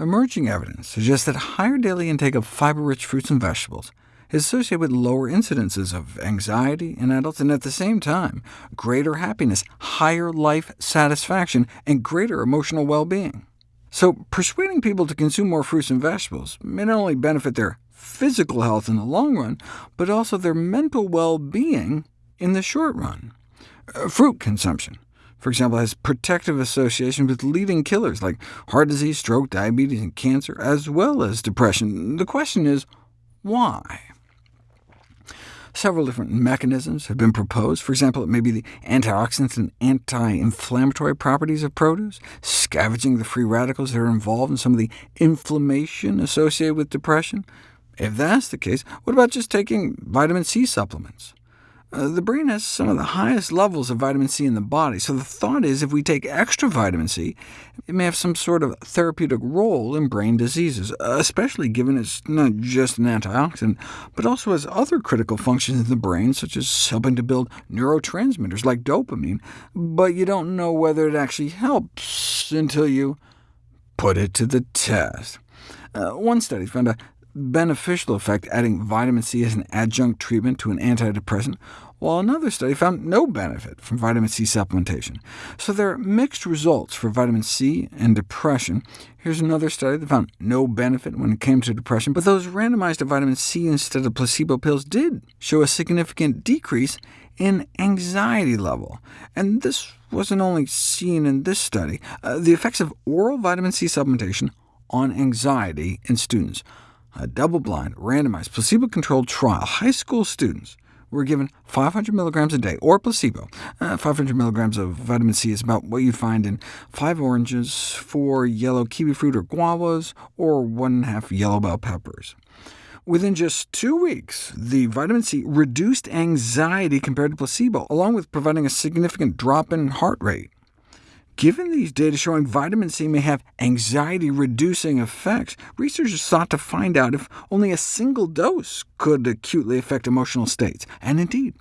Emerging evidence suggests that higher daily intake of fiber-rich fruits and vegetables is associated with lower incidences of anxiety in adults, and at the same time, greater happiness, higher life satisfaction, and greater emotional well-being. So persuading people to consume more fruits and vegetables may not only benefit their physical health in the long run, but also their mental well-being in the short run. Uh, fruit consumption for example, has protective associations with leading killers like heart disease, stroke, diabetes, and cancer, as well as depression. The question is, why? Several different mechanisms have been proposed. For example, it may be the antioxidants and anti-inflammatory properties of produce, scavenging the free radicals that are involved in some of the inflammation associated with depression. If that's the case, what about just taking vitamin C supplements? Uh, the brain has some of the highest levels of vitamin C in the body, so the thought is if we take extra vitamin C, it may have some sort of therapeutic role in brain diseases, especially given it's not just an antioxidant, but also has other critical functions in the brain, such as helping to build neurotransmitters like dopamine, but you don't know whether it actually helps until you put it to the test. Uh, one study found a beneficial effect adding vitamin C as an adjunct treatment to an antidepressant, while another study found no benefit from vitamin C supplementation. So there are mixed results for vitamin C and depression. Here's another study that found no benefit when it came to depression, but those randomized to vitamin C instead of placebo pills did show a significant decrease in anxiety level. And this wasn't only seen in this study. Uh, the effects of oral vitamin C supplementation on anxiety in students a double-blind, randomized, placebo-controlled trial, high school students were given 500 milligrams a day, or placebo. Uh, 500 milligrams of vitamin C is about what you'd find in five oranges, four yellow kiwi fruit or guavas, or one and a half yellow bell peppers. Within just two weeks, the vitamin C reduced anxiety compared to placebo, along with providing a significant drop in heart rate. Given these data showing vitamin C may have anxiety-reducing effects, researchers sought to find out if only a single dose could acutely affect emotional states. And indeed,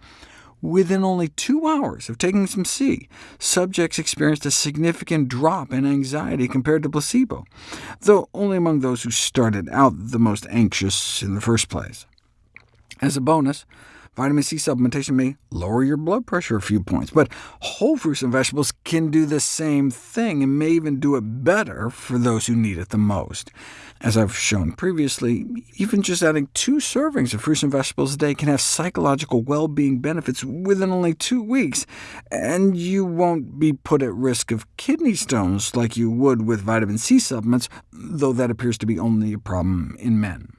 within only two hours of taking some C, subjects experienced a significant drop in anxiety compared to placebo, though only among those who started out the most anxious in the first place. As a bonus, Vitamin C supplementation may lower your blood pressure a few points, but whole fruits and vegetables can do the same thing, and may even do it better for those who need it the most. As I've shown previously, even just adding two servings of fruits and vegetables a day can have psychological well-being benefits within only two weeks, and you won't be put at risk of kidney stones like you would with vitamin C supplements, though that appears to be only a problem in men.